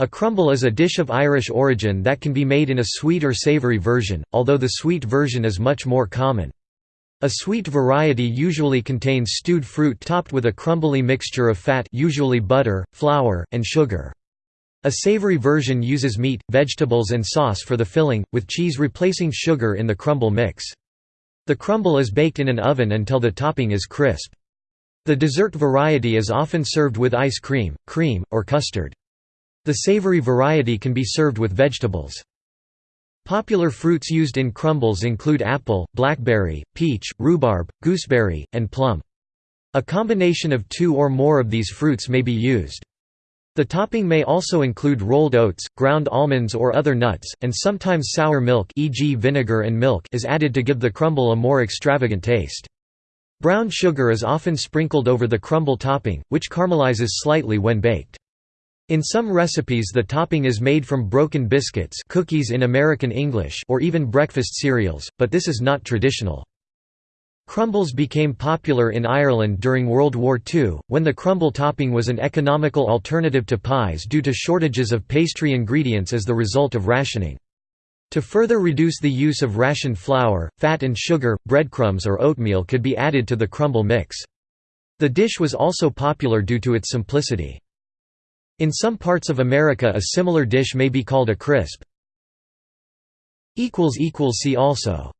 A crumble is a dish of Irish origin that can be made in a sweet or savoury version, although the sweet version is much more common. A sweet variety usually contains stewed fruit topped with a crumbly mixture of fat usually butter, flour, and sugar. A savory version uses meat, vegetables and sauce for the filling, with cheese replacing sugar in the crumble mix. The crumble is baked in an oven until the topping is crisp. The dessert variety is often served with ice cream, cream, or custard. The savory variety can be served with vegetables. Popular fruits used in crumbles include apple, blackberry, peach, rhubarb, gooseberry, and plum. A combination of two or more of these fruits may be used. The topping may also include rolled oats, ground almonds or other nuts, and sometimes sour milk e.g. vinegar and milk is added to give the crumble a more extravagant taste. Brown sugar is often sprinkled over the crumble topping, which caramelizes slightly when baked. In some recipes the topping is made from broken biscuits cookies in American English or even breakfast cereals, but this is not traditional. Crumbles became popular in Ireland during World War II, when the crumble topping was an economical alternative to pies due to shortages of pastry ingredients as the result of rationing. To further reduce the use of rationed flour, fat and sugar, breadcrumbs or oatmeal could be added to the crumble mix. The dish was also popular due to its simplicity. In some parts of America a similar dish may be called a crisp. See also